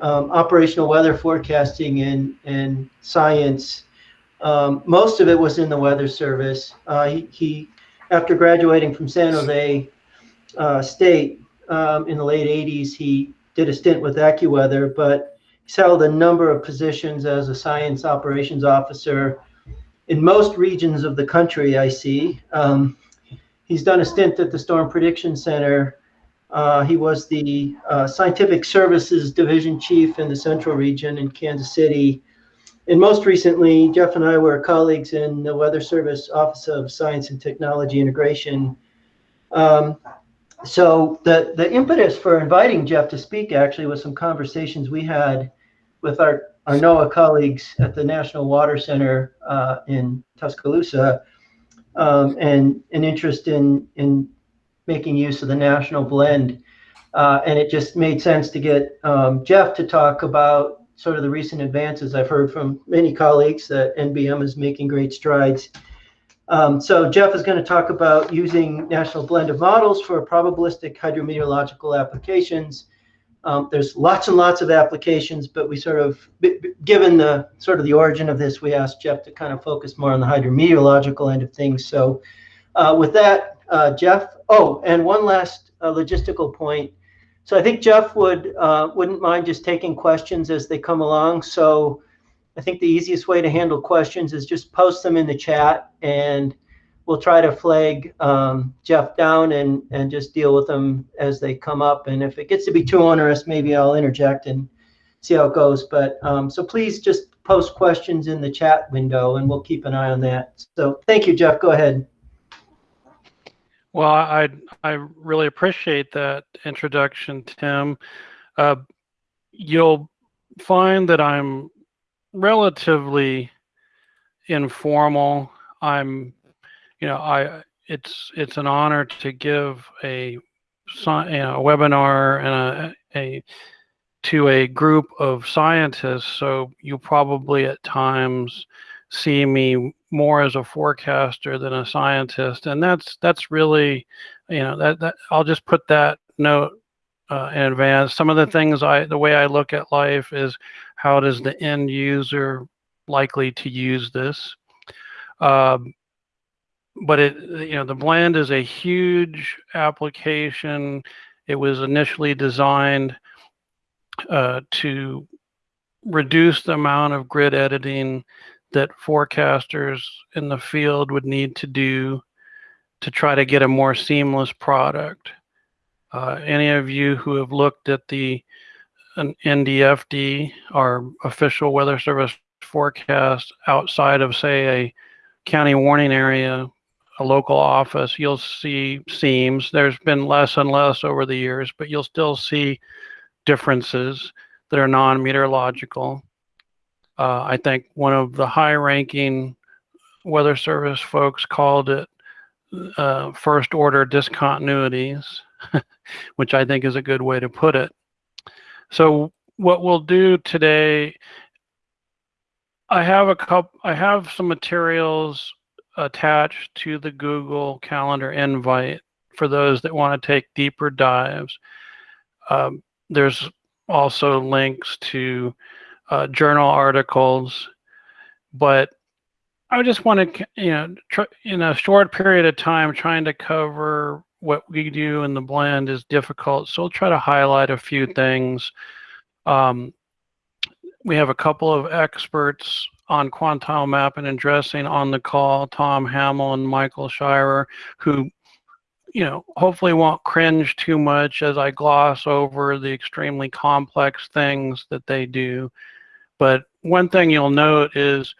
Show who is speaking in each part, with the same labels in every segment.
Speaker 1: um, operational weather forecasting and, and science. Um, most of it was in the Weather Service. Uh, he, he, after graduating from San Jose uh, State um, in the late 80s, he did a stint with AccuWeather, but he's held a number of positions as a science operations officer in most regions of the country, I see. Um, he's done a stint at the Storm Prediction Center. Uh, he was the uh, Scientific Services Division Chief in the Central Region in Kansas City. And most recently, Jeff and I were colleagues in the Weather Service Office of Science and Technology Integration. Um, so the, the impetus for inviting Jeff to speak actually was some conversations we had with our our NOAA colleagues at the National Water Center uh, in Tuscaloosa um, and an interest in, in making use of the national blend. Uh, and it just made sense to get um, Jeff to talk about sort of the recent advances. I've heard from many colleagues that NBM is making great strides. Um, so Jeff is going to talk about using national blend of models for probabilistic hydrometeorological applications um, there's lots and lots of applications, but we sort of, given the sort of the origin of this, we asked Jeff to kind of focus more on the hydrometeorological end of things. So uh, with that, uh, Jeff, oh, and one last uh, logistical point. So I think Jeff would, uh, wouldn't mind just taking questions as they come along. So I think the easiest way to handle questions is just post them in the chat and we'll try to flag um, Jeff down and, and just deal with them as they come up. And if it gets to be too onerous, maybe I'll interject and see how it goes. But um, so please just post questions in the chat window and we'll keep an eye on that. So thank you, Jeff. Go ahead.
Speaker 2: Well, I I really appreciate that introduction, Tim. Uh, you'll find that I'm relatively informal. I'm you know, I it's it's an honor to give a, you know, a webinar and a, a to a group of scientists. So you probably at times see me more as a forecaster than a scientist, and that's that's really, you know, that that I'll just put that note uh, in advance. Some of the things I, the way I look at life is how does the end user likely to use this. Um, but it you know the blend is a huge application it was initially designed uh, to reduce the amount of grid editing that forecasters in the field would need to do to try to get a more seamless product. Uh, any of you who have looked at the NDFD, our official weather service forecast outside of say a county warning area a local office, you'll see seams. There's been less and less over the years, but you'll still see differences that are non-meteorological. Uh, I think one of the high-ranking Weather Service folks called it uh, first-order discontinuities, which I think is a good way to put it. So what we'll do today, I have a couple, I have some materials attached to the Google Calendar invite for those that want to take deeper dives. Um, there's also links to uh, journal articles, but I just want to, you know, in a short period of time, trying to cover what we do in the blend is difficult. So I'll try to highlight a few things. Um, we have a couple of experts on quantile mapping and dressing on the call, Tom Hamill and Michael Scheuerer, who, you know, hopefully won't cringe too much as I gloss over the extremely complex things that they do. But one thing you'll note is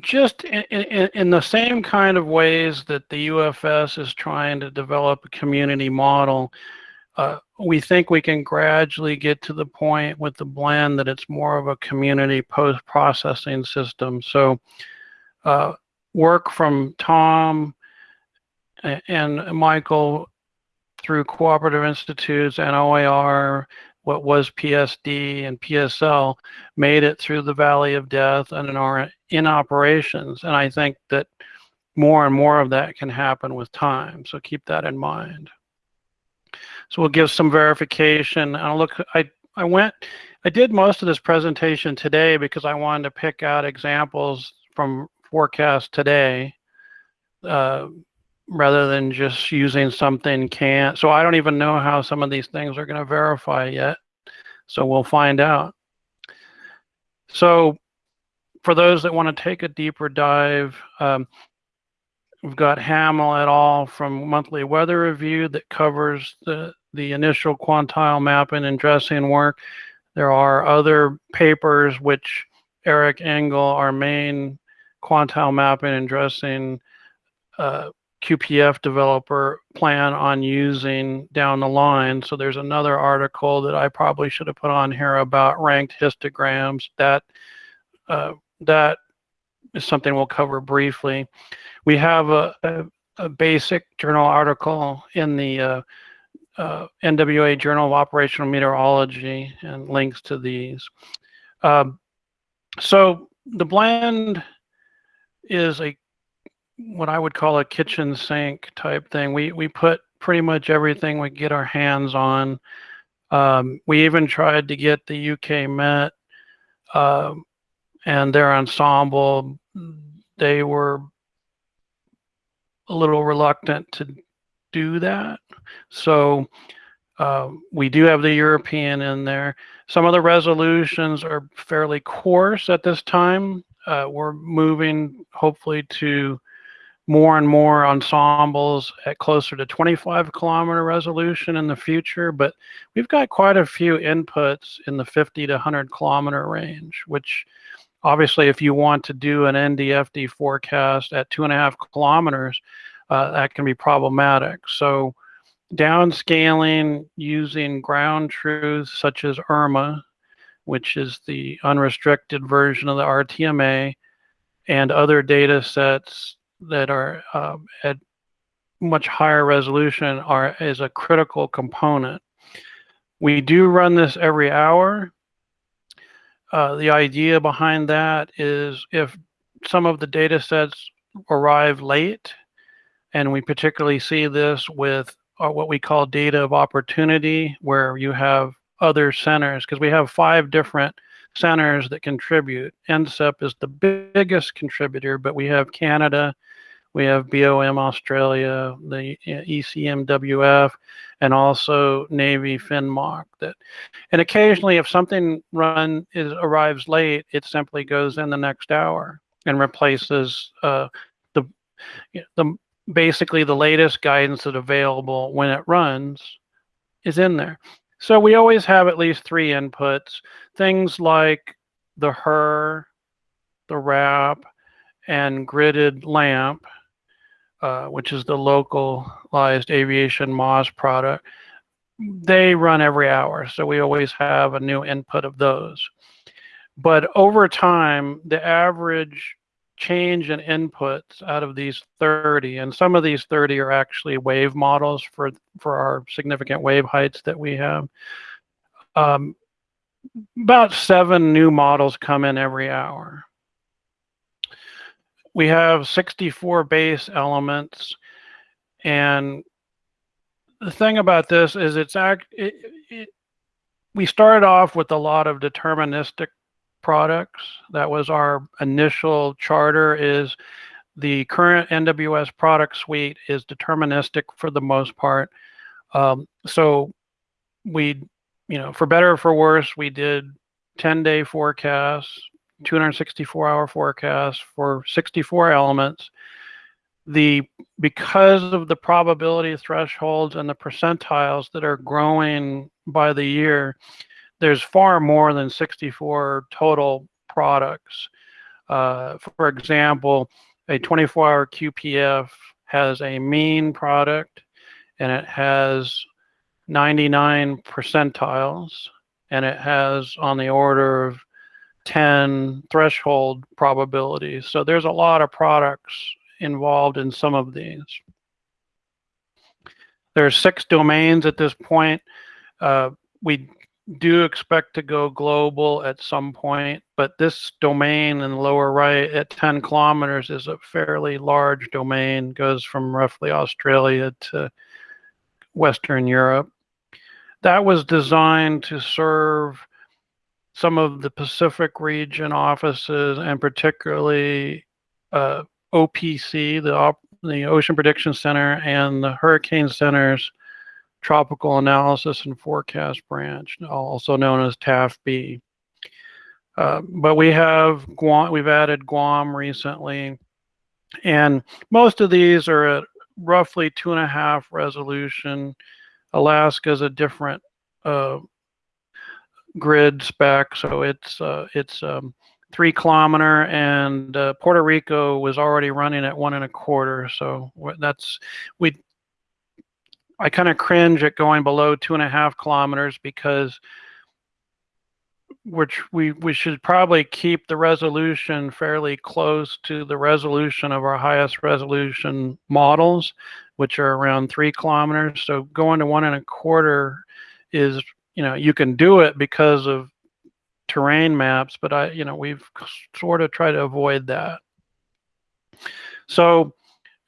Speaker 2: just in, in, in, the same kind of ways that the UFS is trying to develop a community model, uh, we think we can gradually get to the point with the blend that it's more of a community post-processing system. So uh, work from Tom and Michael through cooperative institutes and OAR, what was PSD and PSL, made it through the Valley of Death and are in operations. And I think that more and more of that can happen with time. So keep that in mind. So we'll give some verification. I'll look, I, I went, I did most of this presentation today because I wanted to pick out examples from forecast today, uh, rather than just using something can't. So I don't even know how some of these things are going to verify yet. So we'll find out. So for those that want to take a deeper dive, um, we've got Hamill et al. from Monthly Weather Review that covers the, the initial quantile mapping and dressing work. There are other papers which Eric Engle, our main quantile mapping and dressing uh, QPF developer plan on using down the line. So there's another article that I probably should have put on here about ranked histograms. That uh, that is something we'll cover briefly. We have a, a, a basic journal article in the uh, uh, NWA Journal of Operational Meteorology and links to these. Um, so the blend is a what I would call a kitchen sink type thing. We we put pretty much everything we get our hands on. Um, we even tried to get the UK Met uh, and their ensemble. They were a little reluctant to do that. So uh, we do have the European in there. Some of the resolutions are fairly coarse at this time. Uh, we're moving hopefully to more and more ensembles at closer to 25 kilometer resolution in the future, but we've got quite a few inputs in the 50 to 100 kilometer range, which obviously if you want to do an NDFD forecast at two and a half kilometers, uh, that can be problematic. So downscaling using ground truths such as URMA, which is the unrestricted version of the RTMA, and other data sets that are um, at much higher resolution are is a critical component. We do run this every hour. Uh, the idea behind that is if some of the data sets arrive late, and we particularly see this with uh, what we call data of opportunity, where you have other centers, because we have five different centers that contribute. NCEP is the biggest contributor, but we have Canada, we have BOM Australia, the ECMWF, and also Navy FNMOC. That, and occasionally, if something run is arrives late, it simply goes in the next hour and replaces uh, the the basically the latest guidance that's available when it runs is in there. So we always have at least three inputs. Things like the HRRR, the RAP, and gridded LAMP uh, which is the localized aviation MOS product, they run every hour. So we always have a new input of those. But over time, the average change in inputs out of these 30, and some of these 30 are actually wave models for, for our significant wave heights that we have. Um, about seven new models come in every hour we have 64 base elements. And the thing about this is it's act it, it, we started off with a lot of deterministic products. That was our initial charter is the current nws product suite is deterministic for the most part. Um, so we you know for better or for worse we did 10 day forecasts 264 hour forecast for 64 elements. The because of the probability thresholds and the percentiles that are growing by the year, there's far more than 64 total products. Uh, for example, a 24 hour QPF has a mean product and it has 99 percentiles and it has on the order of 10 threshold probabilities. So there's a lot of products involved in some of these. There are six domains at this point. Uh, we do expect to go global at some point, but this domain in the lower right at 10 kilometers is a fairly large domain, goes from roughly Australia to Western Europe. that was designed to serve some of the Pacific region offices and particularly uh, OPC, the, Op- the Ocean Prediction Center, and the Hurricane Center's Tropical Analysis and Forecast Branch, also known as TAFB. Uh, but we have Guam, we've added Guam recently, and most of these are at roughly two and a half resolution. Alaska is a different uh, grid spec, so it's uh, it's um, three kilometer, and uh, Puerto Rico was already running at one and a quarter. So that's we. I kind of cringe at going below two and a half kilometers because which we we should probably keep the resolution fairly close to the resolution of our highest resolution models, which are around three kilometers. So going to one and a quarter is you know you can do it because of terrain maps, but I you know we've sort of tried to avoid that. So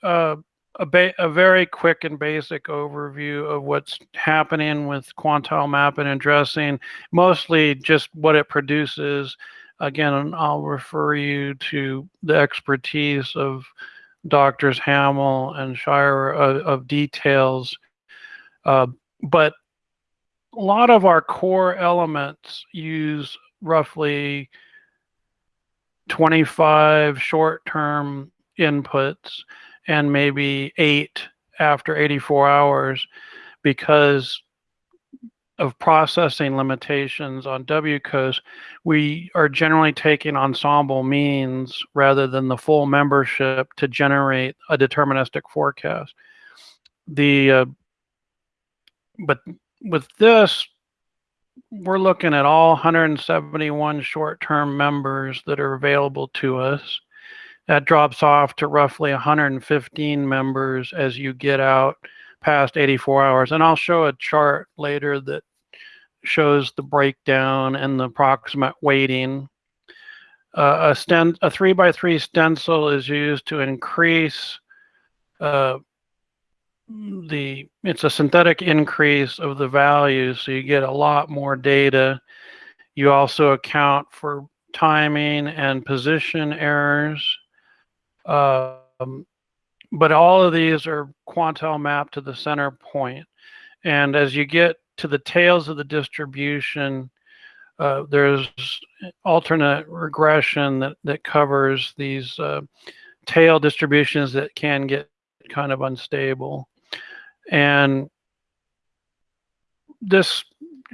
Speaker 2: uh, a, a, very quick and basic overview of what's happening with quantile mapping and dressing, mostly just what it produces. Again, I'll refer you to the expertise of doctors Hamill and Scheuerer of, of details. Uh, but a lot of our core elements use roughly 25 short-term inputs and maybe eight after 84 hours because of processing limitations on WCOSS, we are generally taking ensemble means rather than the full membership to generate a deterministic forecast. The uh, but with this, we're looking at all 171 short-term members that are available to us that drops off to roughly 115 members as you get out past 84 hours. And I'll show a chart later that shows the breakdown and the approximate weighting. Uh, a, a three by three stencil is used to increase uh, the, it's a synthetic increase of the values. So you get a lot more data. You also account for timing and position errors. Um, but all of these are quantile mapped to the center point. And as you get to the tails of the distribution, uh, there's alternate regression that, that covers these uh, tail distributions that can get kind of unstable. And this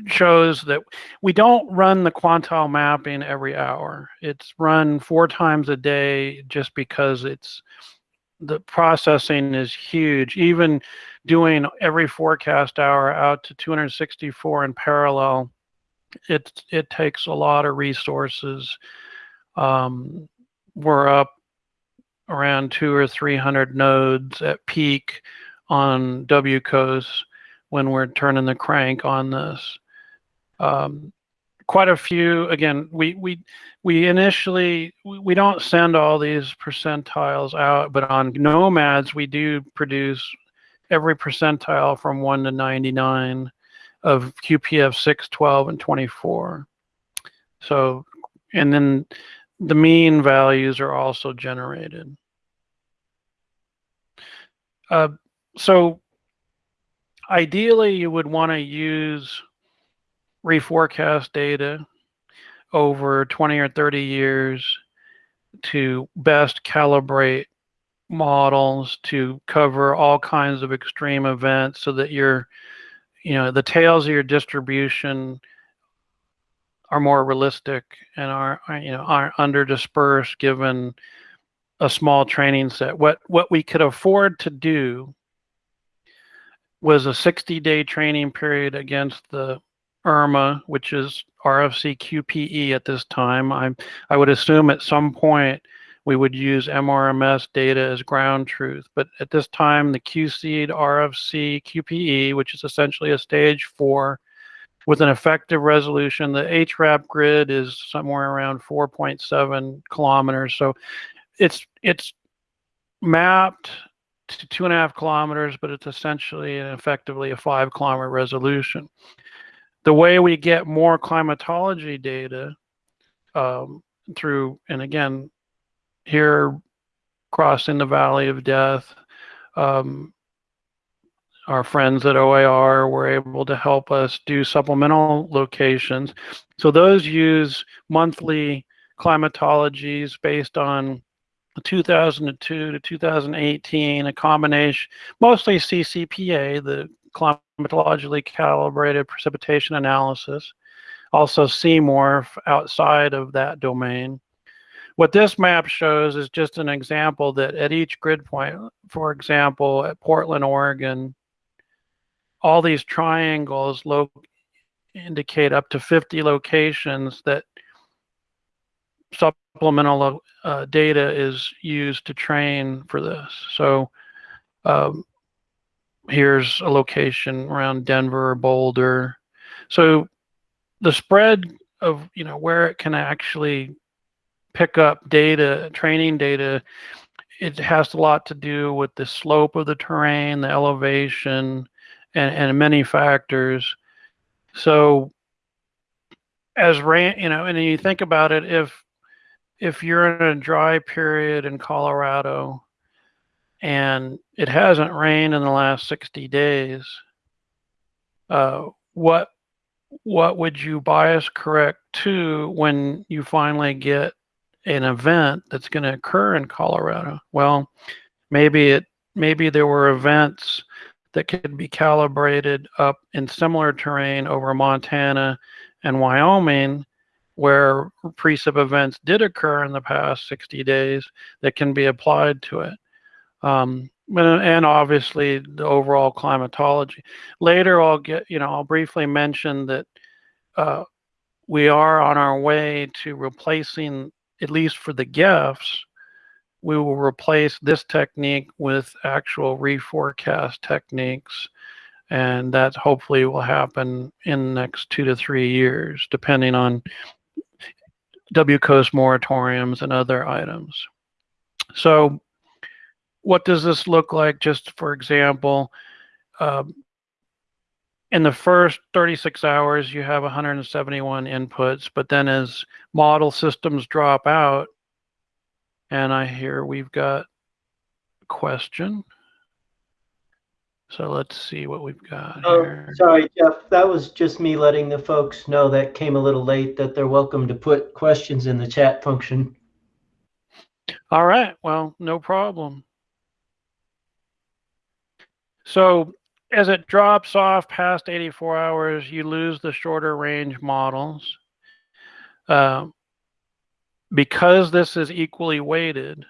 Speaker 2: shows that we don't run the quantile mapping every hour. It's run four times a day just because it's the processing is huge. Even doing every forecast hour out to 264 in parallel, it it takes a lot of resources. Um, we're up around two or 300 nodes at peak on WCOSS when we're turning the crank on this um, quite a few. Again, we we we initially we don't send all these percentiles out, but on Nomads we do produce every percentile from one to 99 of QPF 6, 12, and 24. So, and then the mean values are also generated. Uh, so ideally you would want to use reforecast data over 20 or 30 years to best calibrate models to cover all kinds of extreme events so that your you know the tails of your distribution are more realistic and are, are you know aren't under dispersed given a small training set. What what we could afford to do was a 60 day training period against the URMA, which is RFC QPE at this time. I, I would assume at some point we would use MRMS data as ground truth. But at this time, the QSEED RFC QPE, which is essentially a stage four with an effective resolution, the HRAP grid is somewhere around 4.7 kilometers. So it's, it's mapped to two and a half kilometers, but it's essentially and effectively a five kilometer resolution. the way we get more climatology data um, through, and again, here crossing the valley of death, um, our friends at OAR were able to help us do supplemental locations. So those use monthly climatologies based on 2002 to 2018, a combination, mostly CCPA, the climatologically calibrated precipitation analysis, also CMORPH outside of that domain. What this map shows is just an example that at each grid point, for example, at Portland, Oregon, all these triangles indicate up to 50 locations that supplemental uh, data is used to train for this. So um, here's a location around Denver Boulder. So the spread of you know where it can actually pick up data, training data, it has a lot to do with the slope of the terrain, the elevation, and, and many factors. So as rain, you know, and you think about it, if if you're in a dry period in Colorado and it hasn't rained in the last 60 days, uh, what what would you bias correct to when you finally get an event that's going to occur in Colorado? Well, maybe it maybe there were events that could be calibrated up in similar terrain over Montana and Wyoming where precip events did occur in the past 60 days that can be applied to it. Um, and obviously the overall climatology. Later, I'll get, you know, I'll briefly mention that uh, we are on our way to replacing, at least for the GEFs, we will replace this technique with actual reforecast techniques. And that hopefully will happen in the next two to three years, depending on WCOSS moratoriums and other items. So what does this look like? Just for example, um, in the first 36 hours, you have 171 inputs, but then as model systems drop out, and I hear we've got a question. So let's see what we've got
Speaker 1: Oh,
Speaker 2: here.
Speaker 1: sorry, Jeff. That was just me letting the folks know that came a little late that they're welcome to put questions in the chat function.
Speaker 2: All right, well, no problem. So as it drops off past 84 hours, you lose the shorter range models. Um, because this is equally weighted,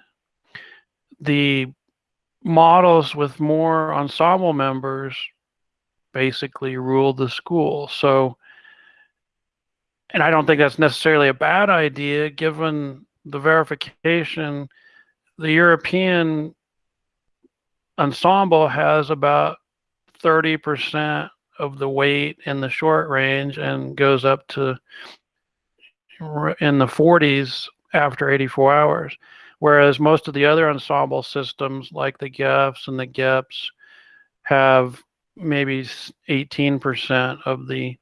Speaker 2: the models with more ensemble members basically rule the school. So, and I don't think that's necessarily a bad idea given the verification. The European ensemble has about 30% of the weight in the short range and goes up to in the 40s after 84 hours. Whereas most of the other ensemble systems, like the GEFs and the GEPs, have maybe 18% of the,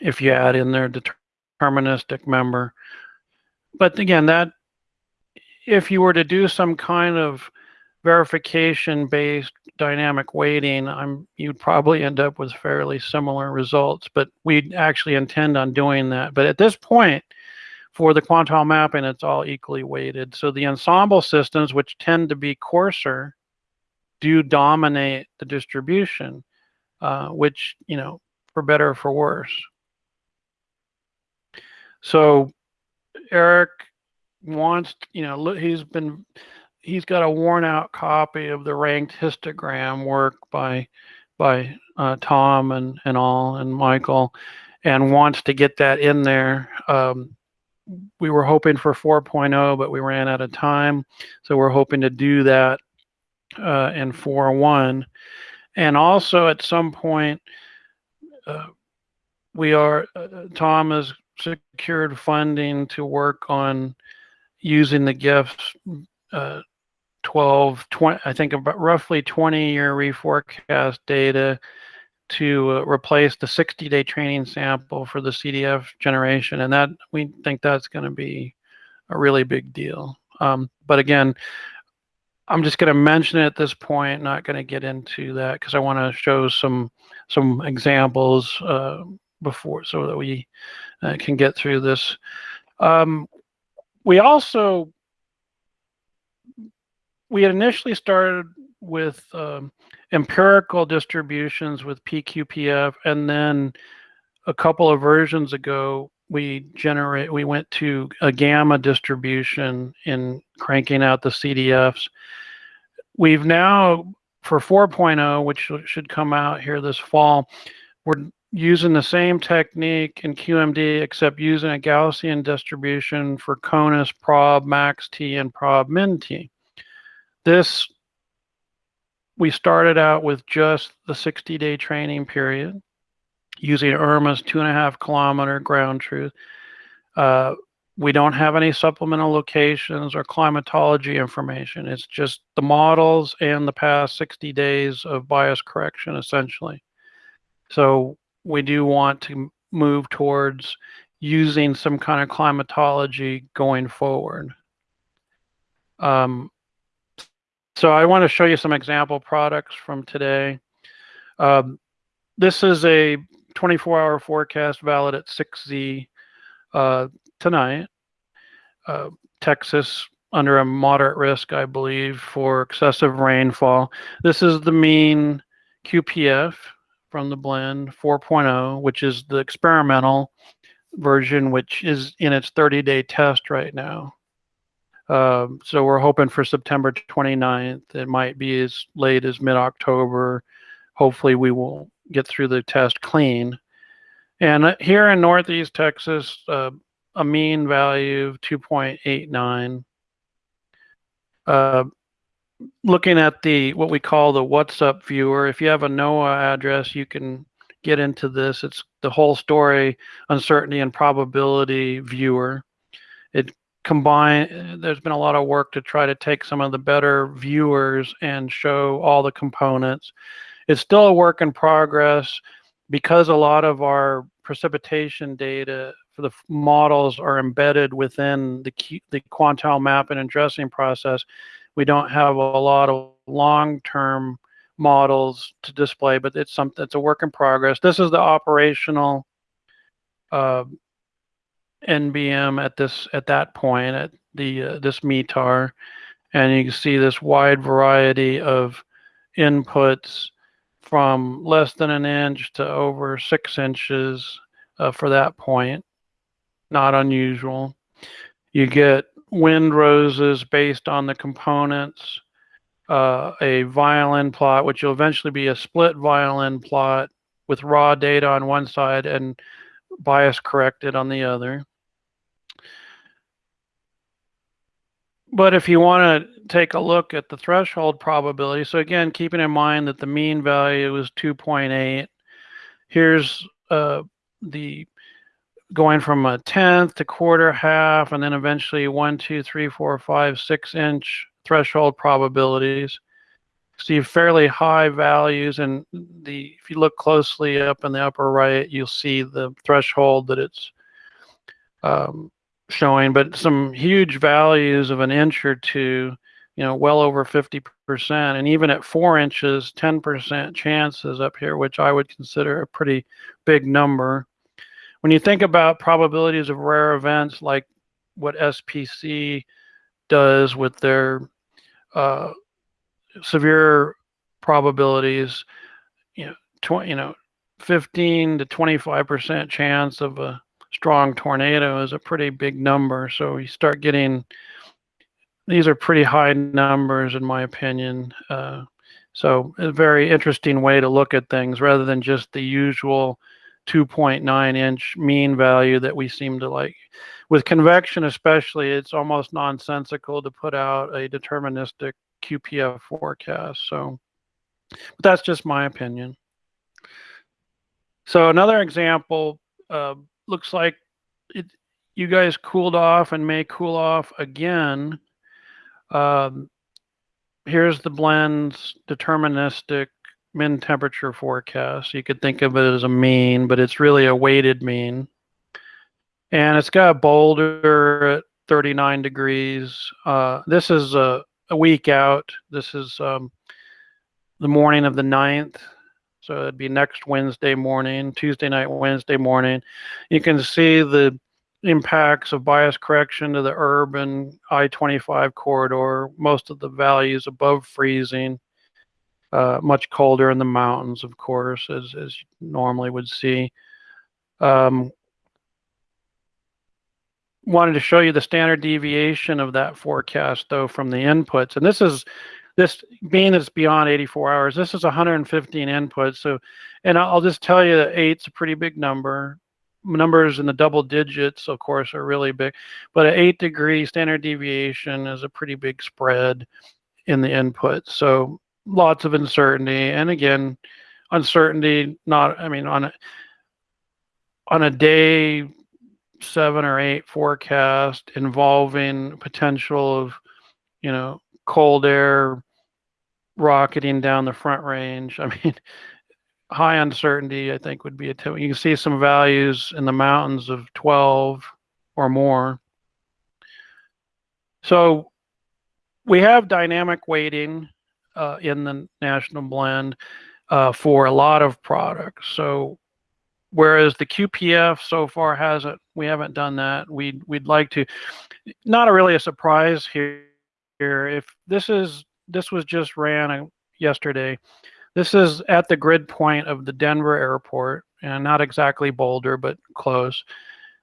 Speaker 2: if you add in their deterministic member. But again, that, if you were to do some kind of verification based dynamic weighting, I'm, you'd probably end up with fairly similar results, but we actually intend on doing that. But at this point, for the quantile mapping, it's all equally weighted. So the ensemble systems, which tend to be coarser, do dominate the distribution, uh, which, you know, for better or for worse. So Eric wants, you know, he's been, he's got a worn out copy of the ranked histogram work by, by uh, Tom and, and all, and Michael, and wants to get that in there. Um, we were hoping for 4.0, but we ran out of time. So we're hoping to do that uh, in 4.1. And also at some point, uh, we are, uh, Tom has secured funding to work on using the GEFs uh, 12, 20, I think about roughly 20 year reforecast data to uh, replace the 60 day training sample for the CDF generation. And that we think that's going to be a really big deal. Um, but again, I'm just going to mention it at this point, not going to get into that because I want to show some some examples uh, before so that we uh, can get through this. Um, we also we had initially started with um, empirical distributions with PQPF, and then a couple of versions ago, we generate we went to a gamma distribution in cranking out the CDFs. We've now for 4.0, which should come out here this fall, we're using the same technique in QMD except using a Gaussian distribution for CONUS, prob, max T, and prob min T. This we started out with just the 60 day training period using URMA's two and a half kilometer ground truth. Uh, we don't have any supplemental locations or climatology information. It's just the models and the past 60 days of bias correction, essentially. So we do want to move towards using some kind of climatology going forward. Um, so I want to show you some example products from today. Um, this is a 24 hour forecast valid at 6Z uh, tonight. Uh, Texas under a moderate risk, I believe, for excessive rainfall. This is the mean QPF from the blend 4.0, which is the experimental version, which is in its 30 day test right now. Um, so we're hoping for September 29th. It might be as late as mid October. Hopefully, we will get through the test clean. And uh, here in Northeast Texas, uh, a mean value of 2.89. Uh, looking at the what we call the what's up viewer, if you have a NOAA address, you can get into this. It's the whole story, uncertainty and probability viewer. Combine there's been a lot of work to try to take some of the better viewers and show all the components. It's still a work in progress because a lot of our precipitation data for the models are embedded within the the quantile mapping and dressing process. We don't have a lot of long-term models to display but it's something it's a work in progress. This is the operational uh, NBM at this at that point at the uh, this METAR, and you can see this wide variety of inputs from less than an inch to over six inches uh, for that point. Not unusual. You get wind roses based on the components, uh, a violin plot, which will eventually be a split violin plot with raw data on one side and bias corrected on the other. But if you want to take a look at the threshold probability, so again, keeping in mind that the mean value is 2.8, here's uh, the going from a tenth to quarter, half, and then eventually one, two, three, four, five, six inch threshold probabilities. See fairly high values, and the if you look closely up in the upper right, you'll see the threshold that it's um, showing, but some huge values of an inch or two, you know, well over 50%. And even at four inches, 10% chances up here, which I would consider a pretty big number. When you think about probabilities of rare events like what SPC does with their uh, severe probabilities, you know, 20, you know, 15 to 25% chance of a strong tornado is a pretty big number. So you start getting these are pretty high numbers in my opinion. Uh, so a very interesting way to look at things rather than just the usual 2.9 inch mean value that we seem to like. With convection especially, it's almost nonsensical to put out a deterministic QPF forecast. So but that's just my opinion. So another example, uh, looks like it, you guys cooled off and may cool off again. Um, here's the blends deterministic min temperature forecast. You could think of it as a mean, but it's really a weighted mean. And it's got Boulder at 39 degrees. Uh, this is a, a week out. This is um, the morning of the 9th. So it'd be next Wednesday morning, Tuesday night, Wednesday morning. You can see the impacts of bias correction to the urban I-25 corridor. Most of the values above freezing, uh, much colder in the mountains, of course, as, as you normally would see. Um, wanted to show you the standard deviation of that forecast though from the inputs. And this is this being that it's beyond 84 hours, this is 115 inputs. So, and I'll just tell you that eight's a pretty big number. Numbers in the double digits, of course, are really big, but an eight degree standard deviation is a pretty big spread in the input. So lots of uncertainty. And again, uncertainty, not, I mean, on a, on a day seven or eight forecast involving potential of, you know, cold air rocketing down the front range. I mean, high uncertainty, I think, would be a tip. You can see some values in the mountains of 12 or more. So we have dynamic weighting uh, in the national blend uh, for a lot of products. So whereas the QPF so far hasn't, we haven't done that. We'd, we'd like to, not a really a surprise here. If this is, this was just ran uh, yesterday. This is at the grid point of the Denver airport and not exactly Boulder, but close.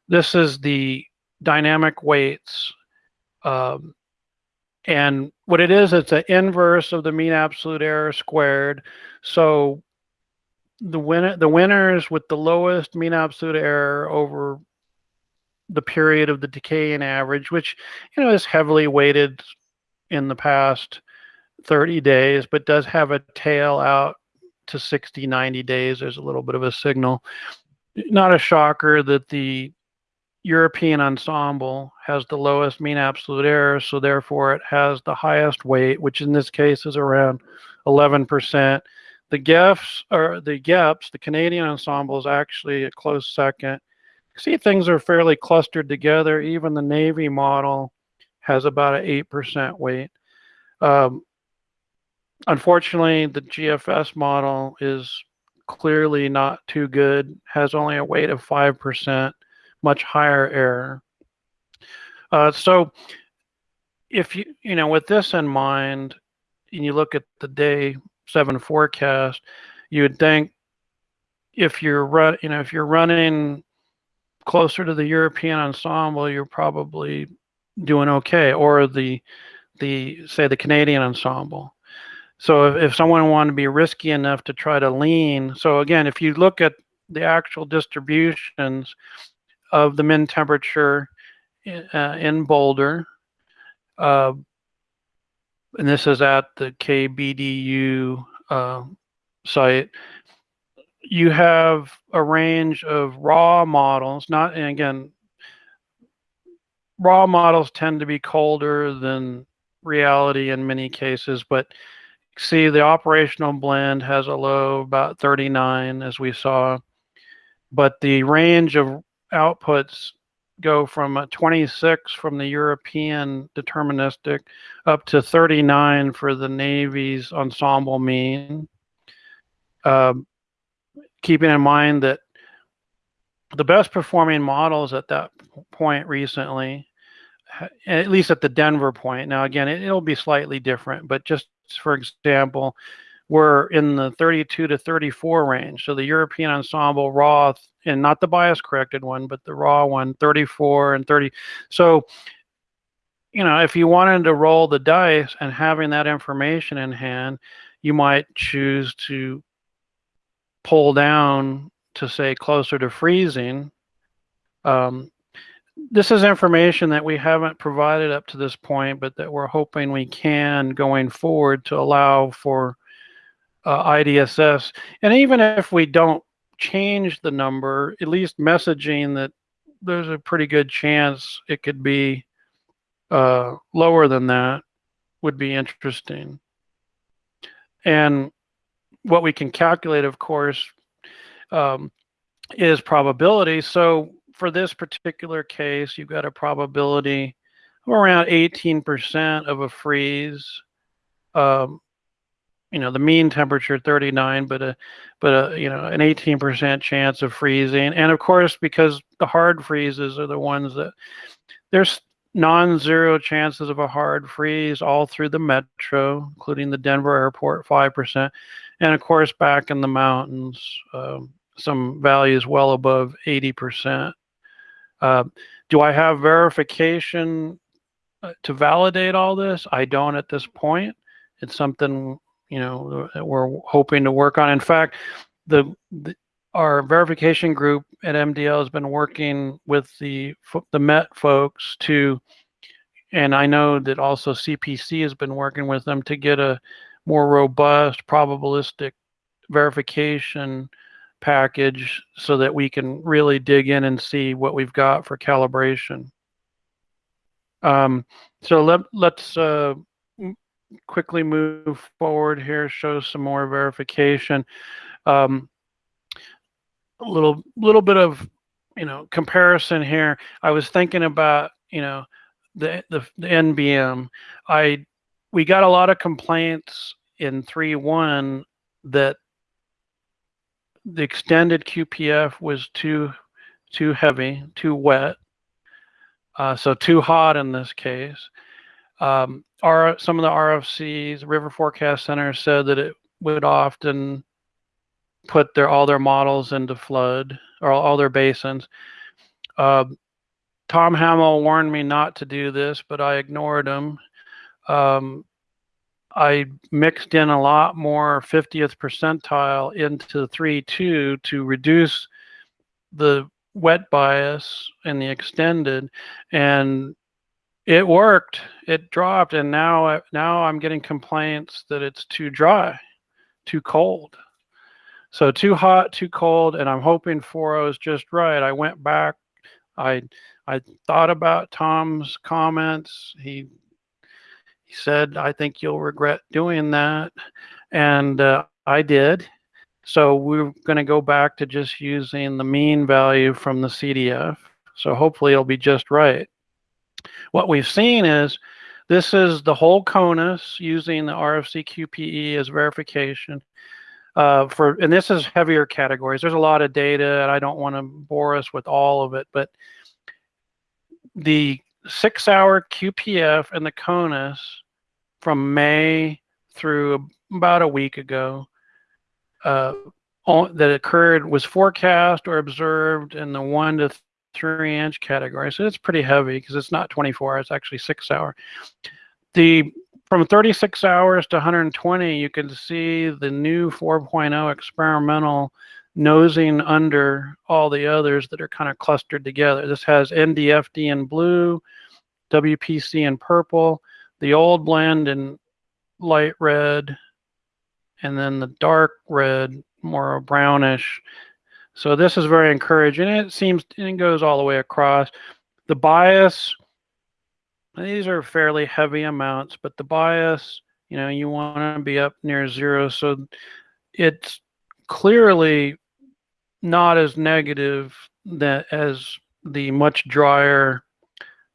Speaker 2: This is the dynamic weights. Um, and what it is, it's an inverse of the mean absolute error squared. So the winner the winners with the lowest mean absolute error over the period of the decaying average, which you know is heavily weighted in the past 30 days, but does have a tail out to 60, 90 days. There's a little bit of a signal. Not a shocker that the European ensemble has the lowest mean absolute error, so therefore it has the highest weight, which in this case is around 11%. The GEFs or the GEPs, the Canadian ensemble is actually a close second. See, things are fairly clustered together. Even the Navy model has about an 8% weight. Um, unfortunately, the GFS model is clearly not too good, has only a weight of 5%, much higher error. Uh, so if you, you know, with this in mind, and you look at the day seven forecast, you would think if you're run, you know, if you're running closer to the European ensemble, you're probably doing okay, or the the say the Canadian ensemble. So if, if someone wanted to be risky enough to try to lean, so again, if you look at the actual distributions of the min temperature uh, in Boulder, uh, and this is at the KBDU uh, site, you have a range of raw models, not, and again, raw models tend to be colder than reality in many cases, but see the operational blend has a low about 39 as we saw, but the range of outputs go from a 26 from the European deterministic up to 39 for the Navy's ensemble mean. Um, keeping in mind that the best performing models at that point recently, at least at the Denver point. Now, again, it, will be slightly different, but just for example, were in the 32 to 34 range. So the European ensemble raw and not the bias corrected one, but the raw one, 34 and 30. So, you know, if you wanted to roll the dice and having that information in hand, you might choose to pull down to say closer to freezing. Um, this is information that we haven't provided up to this point, but that we're hoping we can going forward to allow for uh, IDSS. And even if we don't change the number, at least messaging that there's a pretty good chance it could be uh, lower than that would be interesting. And what we can calculate, of course, um, is probability. So for this particular case, you've got a probability of around 18% of a freeze. Um, you know, the mean temperature 39, but a, but a, you know, an 18% chance of freezing. And of course, because the hard freezes are the ones that there's non-zero chances of a hard freeze all through the metro, including the Denver airport, 5%. And of course, back in the mountains, um, some values well above 80%. Uh, do I have verification uh, to validate all this? I don't at this point. It's something, you know, that we're hoping to work on. In fact, the, the our verification group at MDL has been working with the the Met folks to, and I know that also CPC has been working with them to get a more robust probabilistic verification package so that we can really dig in and see what we've got for calibration. Um, so let, let's uh, quickly move forward here, show some more verification. Um, a little, little bit of, you know, comparison here. I was thinking about, you know, the, the, the NBM. I, we got a lot of complaints in 3.1 that the extended QPF was too too heavy, too wet, uh, so too hot in this case. Um, our, some of the RFCs, River Forecast Center, said that it would often put their all their models into flood or all, their basins. Uh, Tom Hamill warned me not to do this, but I ignored him. Um, I mixed in a lot more 50th percentile into 3.2 to reduce the wet bias and the extended and it worked. It dropped and now uh, now i'm getting complaints that it's too dry too cold. So too hot too cold and i'm hoping 4.0 is just right. I went back. I i thought about tom's comments. He he said, I think you'll regret doing that. And uh, I did. So we're going to go back to just using the mean value from the CDF. So hopefully it'll be just right. What we've seen is this is the whole CONUS using the RFC QPE as verification. Uh, for and this is heavier categories. There's a lot of data, and I don't want to bore us with all of it, but the six-hour QPF and the CONUS from May through about a week ago uh, that occurred was forecast or observed in the one to three inch category. So it's pretty heavy because it's not 24 hours, it's actually six hour. The from 36 hours to 120, you can see the new 4.0 experimental nosing under all the others that are kind of clustered together. This has NDFD in blue, WPC in purple, the old blend in light red, and then the dark red, more brownish. So this is very encouraging. It seems it goes all the way across. The bias, these are fairly heavy amounts, but the bias, you know, you want to be up near zero. So it's clearly not as negative that as the much drier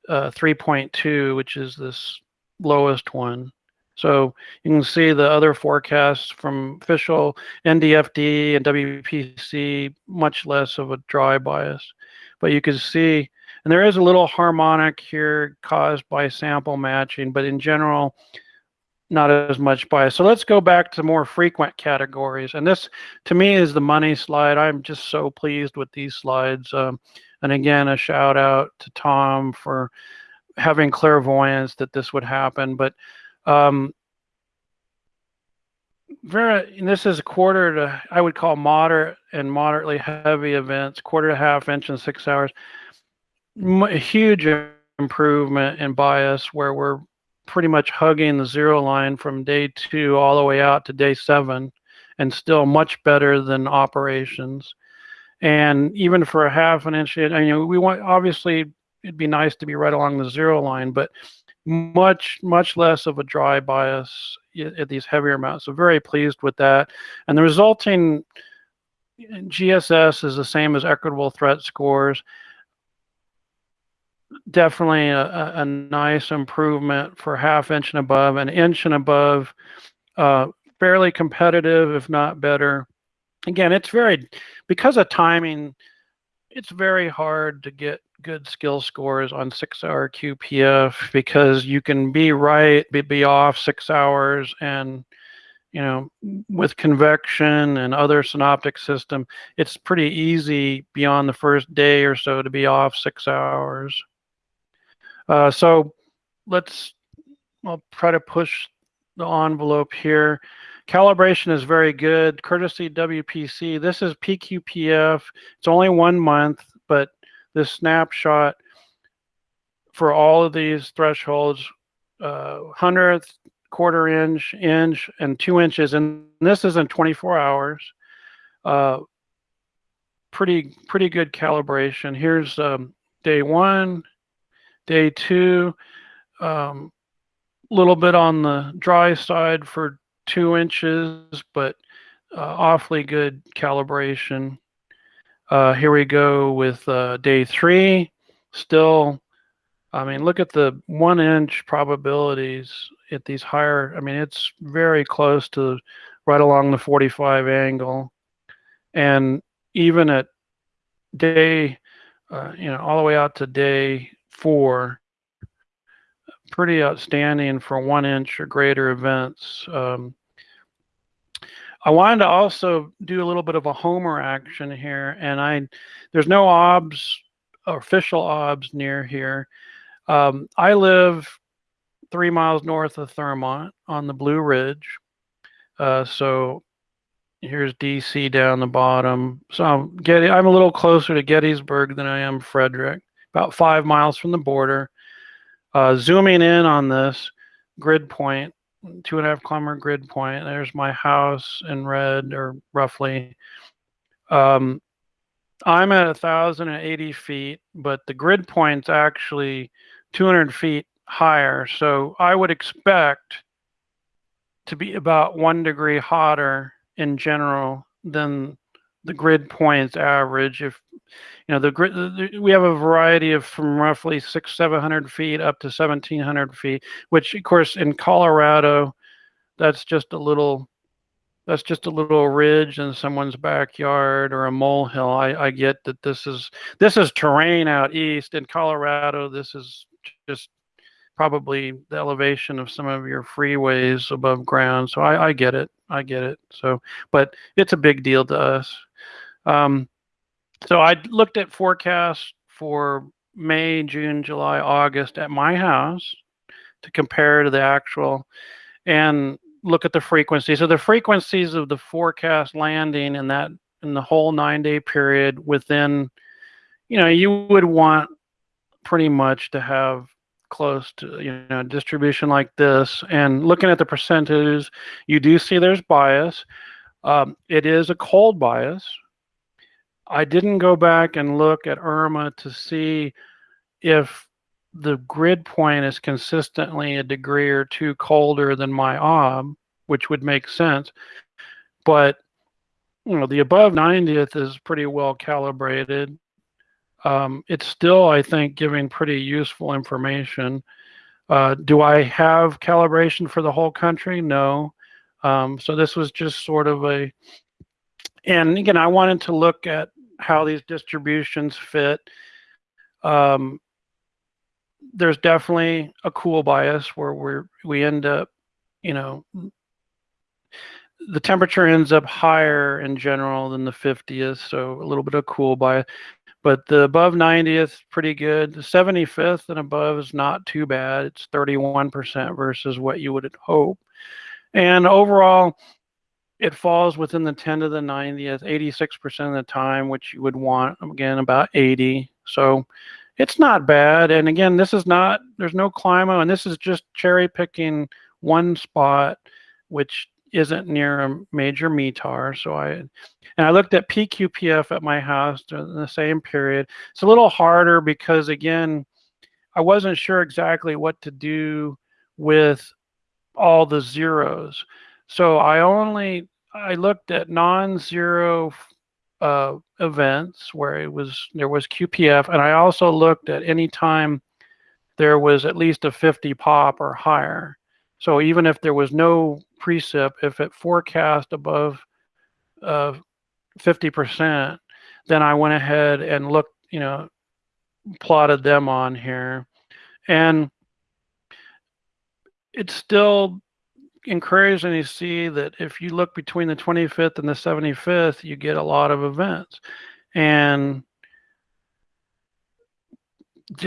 Speaker 2: uh, 3.2, which is this lowest one. So you can see the other forecasts from official NDFD and WPC, much less of a dry bias. But you can see, and there is a little harmonic here caused by sample matching, but in general, not as much bias. So let's go back to more frequent categories. And this, to me, is the money slide. I'm just so pleased with these slides. Um, and again, a shout out to Tom for having clairvoyance that this would happen, but um, very, this is a quarter to, I would call moderate and moderately heavy events, quarter to half inch in six hours. A huge improvement in bias where we're pretty much hugging the zero line from day two all the way out to day seven and still much better than operations. And even for a half an inch, I mean, we want, obviously it'd be nice to be right along the zero line, but much, much less of a dry bias at these heavier amounts. So very pleased with that. And the resulting GSS is the same as equitable threat scores. Definitely a, a, nice improvement for half inch and above, an inch and above, uh, fairly competitive, if not better. Again, it's very, because of timing, it's very hard to get good skill scores on six hour QPF because you can be right, be, be off six hours and you know, with convection and other synoptic system, it's pretty easy beyond the first day or so to be off six hours. Uh, so let's, I'll try to push the envelope here. Calibration is very good. Courtesy WPC, this is PQPF. It's only one month, but this snapshot for all of these thresholds, uh, hundredth, quarter inch, inch, and two inches, and this is in 24 hours. Uh, pretty pretty good calibration. Here's um, day one, day two, a um, little bit on the dry side for two inches, but uh, awfully good calibration. Uh, here we go with uh, day three, still I mean, look at the one inch probabilities at these higher. I mean, it's very close to right along the 45 angle. And even at day, uh, you know, all the way out to day four, pretty outstanding for one inch or greater events. Um, I wanted to also do a little bit of a homer action here, and I there's no OBS official OBS near here. Um, I live three miles north of Thurmont on the Blue Ridge. Uh, so here's DC down the bottom. So I'm, getting, I'm a little closer to Gettysburg than I am Frederick, about five miles from the border. Uh, zooming in on this grid point, two and a half kilometer grid point, there's my house in red or roughly. Um, I'm at 1,080 feet, but the grid point's actually 200 feet higher. So I would expect to be about one degree hotter in general than the grid points average. If you know the grid, the, we have a variety of from roughly six, seven hundred feet up to seventeen hundred feet. Which, of course, in Colorado, that's just a little. That's just a little ridge in someone's backyard or a molehill. I, I get that this is this is terrain out east in Colorado. This is just probably the elevation of some of your freeways above ground. So I, I get it. I get it. So, but it's a big deal to us. Um, so I looked at forecasts for May, June, July, August at my house to compare to the actual and look at the frequency. So the frequencies of the forecast landing in that in the whole nine day period within, you know, you would want pretty much to have close to you know distribution like this. And looking at the percentages you do see there's bias. Um, it is a cold bias i didn't go back and look at URMA to see if the grid point is consistently a degree or two colder than my ob which would make sense but you know the above 90th is pretty well calibrated um, it's still, I think, giving pretty useful information. Uh, do I have calibration for the whole country? No. Um, so this was just sort of a, and again, I wanted to look at how these distributions fit. Um, there's definitely a cool bias where we're, we end up, you know, the temperature ends up higher in general than the 50th, so a little bit of cool bias. But the above 90th, pretty good. The 75th and above is not too bad. It's 31% versus what you would hope. And overall, it falls within the 10 to the 90th, 86% of the time, which you would want, again, about 80. So it's not bad. And again, this is not, there's no CLIMO, and this is just cherry picking one spot, which isn't near a major METAR. So I, and I looked at PQPF at my house in the same period. It's a little harder because again, I wasn't sure exactly what to do with all the zeros. So I only I looked at non-zero uh, events where it was there was QPF, and I also looked at any time there was at least a 50 pop or higher. So even if there was no precip, if it forecast above uh, 50%, then I went ahead and looked, you know, plotted them on here. And it's still encouraging to see that if you look between the 25th and the 75th, you get a lot of events. And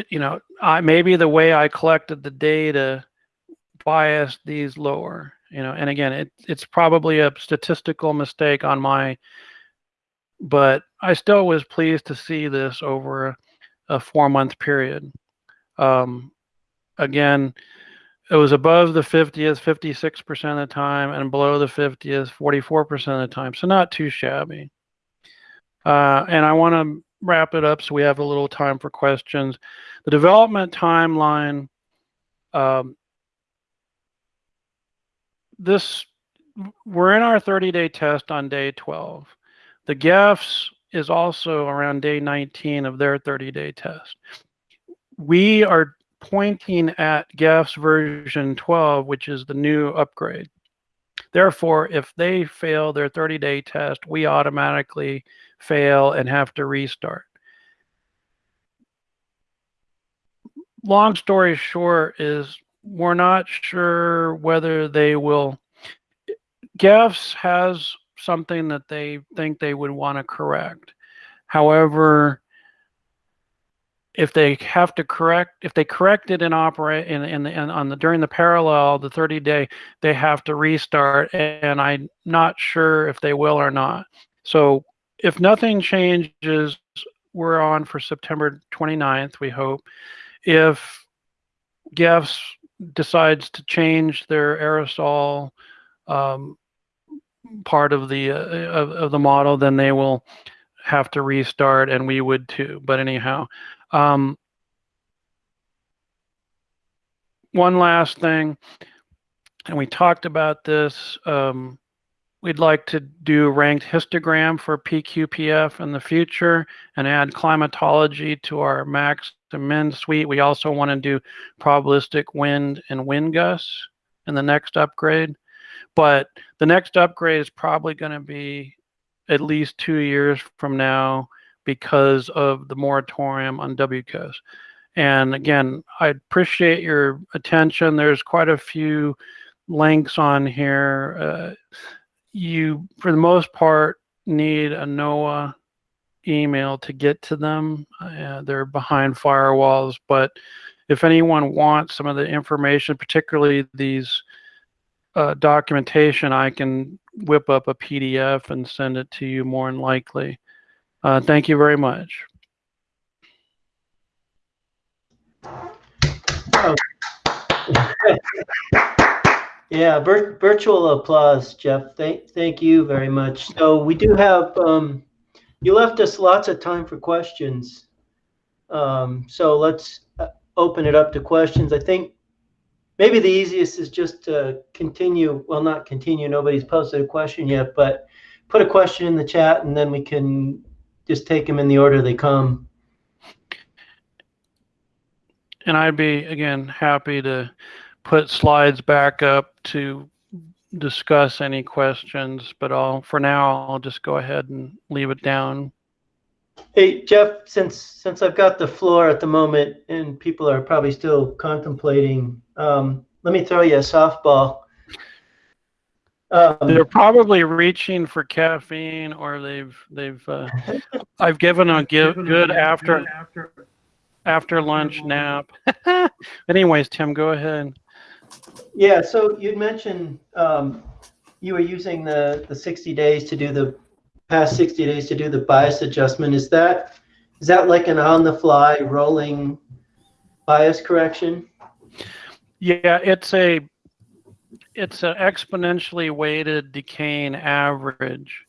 Speaker 2: you know, I maybe the way I collected the data biased these lower, you know, and again, it, it's probably a statistical mistake on my, but I still was pleased to see this over a, a four month period. Um, again, it was above the 50th 56% of the time and below the 50th 44% of the time so not too shabby. Uh, and i want to wrap it up so we have a little time for questions. The development timeline um, this we're in our 30 day test on day 12 the GEFS is also around day 19 of their 30 day test. We are pointing at GEFS version 12, which is the new upgrade. Therefore, if they fail their 30 day test, we automatically fail and have to restart. Long story short is we're not sure whether they will. GEFS has something that they think they would want to correct. However, if they have to correct if they correct it in operate in, in, in on the during the parallel the 30 day they have to restart and i'm not sure if they will or not. So if nothing changes we're on for september 29th we hope. If GEFS decides to change their aerosol um, part of the uh, of, of the model then they will have to restart and we would too but anyhow um, one last thing, and we talked about this. Um, we'd like to do ranked histogram for PQPF in the future and add climatology to our max to min suite. We also want to do probabilistic wind and wind gusts in the next upgrade. But the next upgrade is probably going to be at least two years from now because of the moratorium on WCOSS. And again, I appreciate your attention. There's quite a few links on here. Uh, you, for the most part, need a NOAA email to get to them. Uh, they're behind firewalls, but if anyone wants some of the information, particularly these uh, documentation, I can whip up a PDF and send it to you more than likely. Uh, thank you very much.
Speaker 1: Yeah, vir virtual applause, Jeff. Thank, thank you very much. So we do have, um, you left us lots of time for questions. Um, so let's uh, open it up to questions. I think maybe the easiest is just to continue, well, not continue, nobody's posted a question yet, but put a question in the chat and then we can just take them in the order they come.
Speaker 2: And I'd be, again, happy to put slides back up to discuss any questions, but I'll, for now, I'll just go ahead and leave it down.
Speaker 1: Hey, Jeff, since since I've got the floor at the moment and people are probably still contemplating, um, let me throw you a softball.
Speaker 2: Um, They're probably reaching for caffeine, or they've they've. Uh, I've given a give, good after after lunch nap. Anyways, Tim, go ahead.
Speaker 1: Yeah. So you'd mentioned um, you were using the the 60 days to do the past 60 days to do the bias adjustment. Is that is that like an on the fly rolling bias correction?
Speaker 2: Yeah, it's a it's an exponentially weighted decaying average.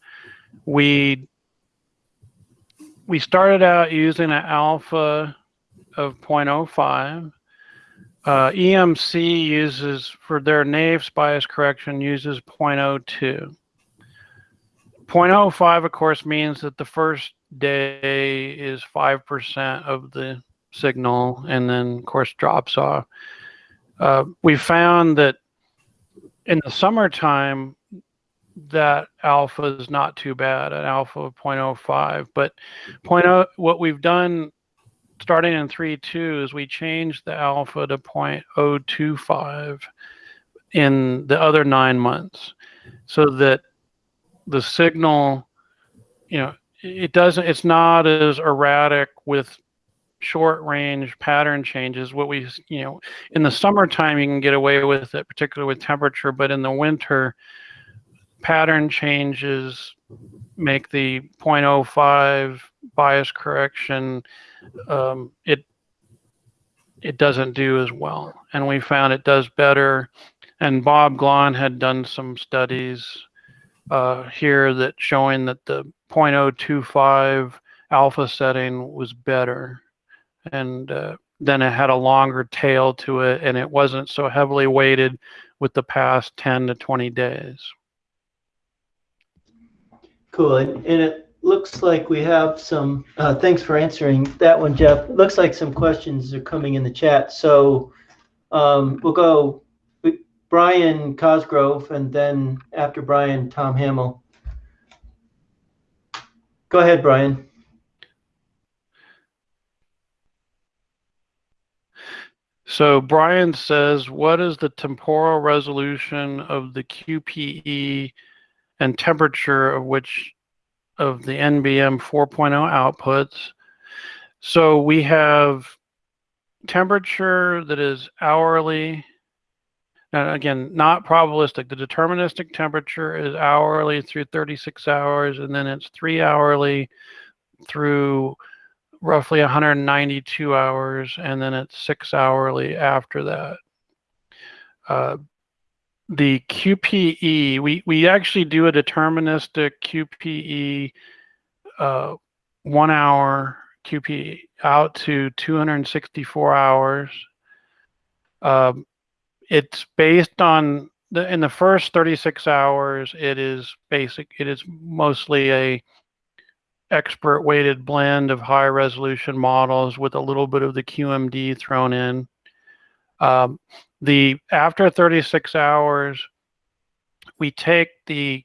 Speaker 2: We we started out using an alpha of 0.05. Uh, EMC uses, for their NAEFS bias correction, uses 0.02. 0.05, of course, means that the first day is 5% of the signal and then, of course, drops off. Uh, we found that in the summertime, that alpha is not too bad, an alpha of 0.05. But 0.0, what we've done starting in 3.2 is we changed the alpha to 0.025 in the other nine months so that the signal, you know, it doesn't, it's not as erratic with short range pattern changes. What we, you know, in the summertime, you can get away with it, particularly with temperature, but in the winter, pattern changes make the 0.05 bias correction um, it it doesn't do as well and we found it does better and bob glahn had done some studies uh, here that showing that the 0.025 alpha setting was better and uh, then it had a longer tail to it and it wasn't so heavily weighted with the past 10 to 20 days
Speaker 1: Cool. And, and it looks like we have some, uh, thanks for answering that one, Jeff. It looks like some questions are coming in the chat. So um, we'll go Brian Cosgrove and then after Brian, Tom Hamill. Go ahead, Brian.
Speaker 2: So Brian says, what is the temporal resolution of the QPE and temperature of which of the NBM 4.0 outputs? So we have temperature that is hourly. And again, not probabilistic. The deterministic temperature is hourly through 36 hours, and then it's three hourly through roughly 192 hours, and then it's six hourly after that. Uh, the QPE, we, we actually do a deterministic QPE uh, one hour QPE out to 264 hours. Um, it's based on the in the first 36 hours, it is basic. It is mostly a expert weighted blend of high resolution models with a little bit of the QMD thrown in. Um, the after 36 hours, we take the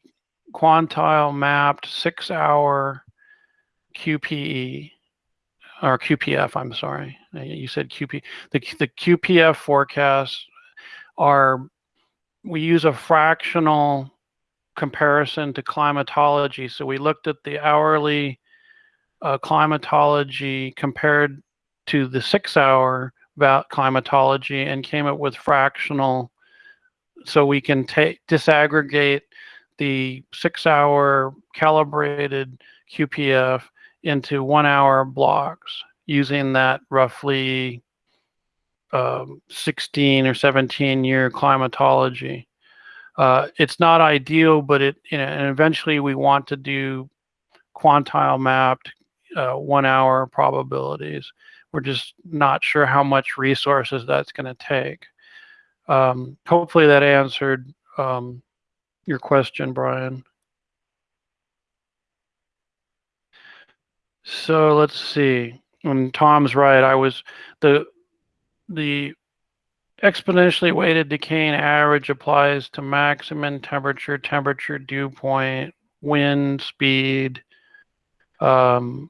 Speaker 2: quantile mapped six hour QPE or QPF, I'm sorry. You said QP. The, the QPF forecasts are, we use a fractional comparison to climatology. So we looked at the hourly uh, climatology compared to the six hour about climatology and came up with fractional so we can take disaggregate the six hour calibrated QPF into one hour blocks using that roughly um, 16 or 17 year climatology. Uh, it's not ideal, but it, you know, and eventually we want to do quantile mapped uh, one hour probabilities. We're just not sure how much resources that's going to take. Um, hopefully that answered um, your question, Brian. So let's see. And Tom's right. I was the the exponentially weighted decaying average applies to maximum temperature, temperature dew point, wind speed, um,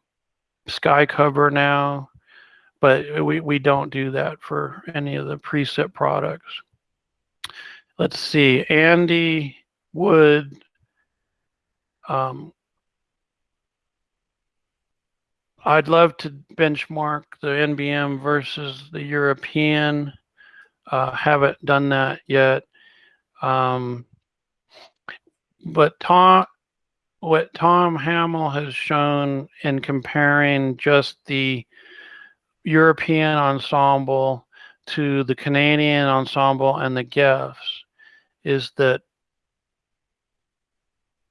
Speaker 2: sky cover now but we, we don't do that for any of the preset products. Let's see, Andy Wood. Um, I'd love to benchmark the NBM versus the European. Uh, haven't done that yet. Um, but Tom, what Tom Hamill has shown in comparing just the European ensemble to the Canadian ensemble and the GEFs is that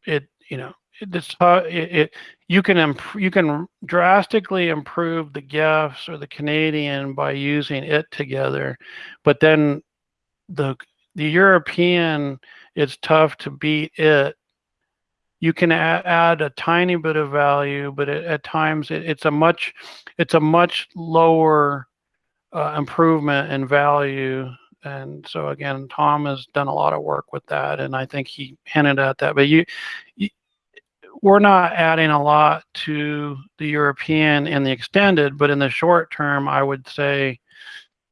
Speaker 2: it, you know, it's uh, it, it you can imp- you can drastically improve the GEFS or the Canadian by using it together, but then the the European it's tough to beat it. You can add, add a tiny bit of value, but it, at times it, it's a much it's a much lower uh, improvement in value and so again tom has done a lot of work with that and i think he hinted at that but you, you, we're not adding a lot to the european and the extended but in the short term i would say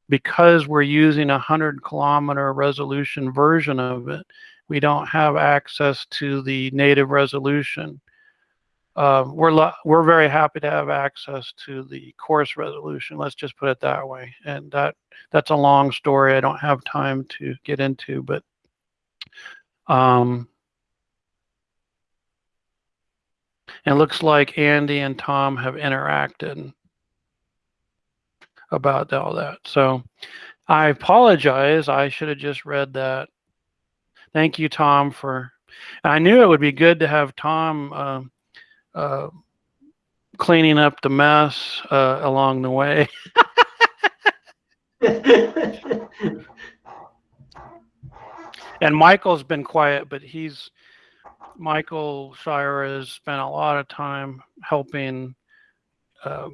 Speaker 2: because we're using a 100 kilometer resolution version of it we don't have access to the native resolution uh, we're we're very happy to have access to the coarse resolution. Let's just put it that way. And that that's a long story. I don't have time to get into, but um, it looks like Andy and Tom have interacted about all that. So I apologize. I should have just read that. Thank you, Tom, for. I knew it would be good to have Tom. Uh, uh, cleaning up the mess uh, along the way. and Michael's been quiet, but he's Michael Scheuerer has spent a lot of time helping uh,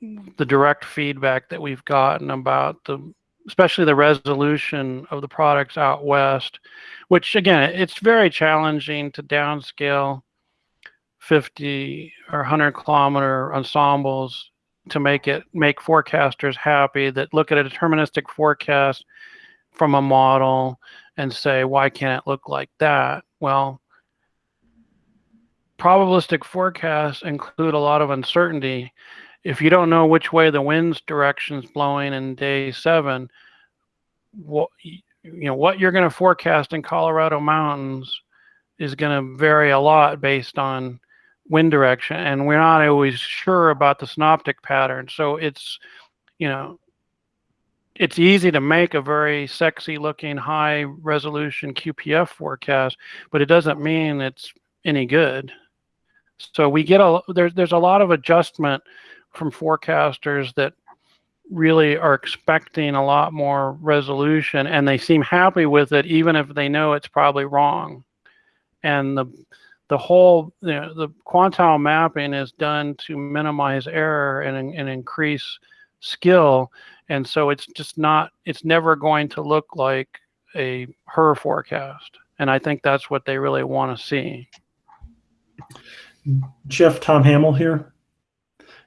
Speaker 2: the direct feedback that we've gotten about the especially the resolution of the products out west which again it's very challenging to downscale 50 or 100 kilometer ensembles to make it make forecasters happy that look at a deterministic forecast from a model and say why can't it look like that? Well probabilistic forecasts include a lot of uncertainty. If you don't know which way the wind's direction is blowing in day seven what you know what you're going to forecast in colorado mountains is going to vary a lot based on wind direction and we're not always sure about the synoptic pattern. So it's you know it's easy to make a very sexy looking high resolution qpf forecast but it doesn't mean it's any good so we get a there's there's a lot of adjustment from forecasters that really are expecting a lot more resolution and they seem happy with it even if they know it's probably wrong. And the the whole you know, the quantile mapping is done to minimize error and, and increase skill and so it's just not it's never going to look like a HRRR forecast. And i think that's what they really want to see
Speaker 3: jeff tom hamill here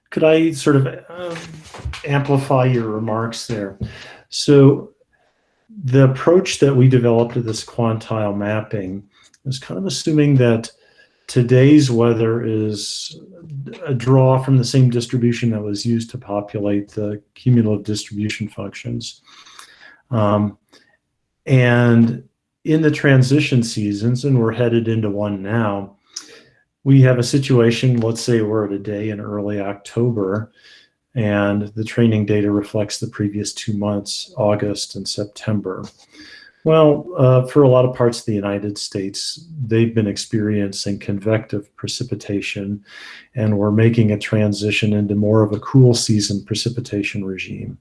Speaker 3: could i sort of um, amplify your remarks there so the approach that we developed to this quantile mapping is kind of assuming that Today's weather is a draw from the same distribution that was used to populate the cumulative distribution functions. Um, and in the transition seasons, and we're headed into one now, we have a situation, let's say we're at a day in early October, and the training data reflects the previous two months, August and September. Well, uh, for a lot of parts of the United States, they've been experiencing convective precipitation, and we're making a transition into more of a cool season precipitation regime.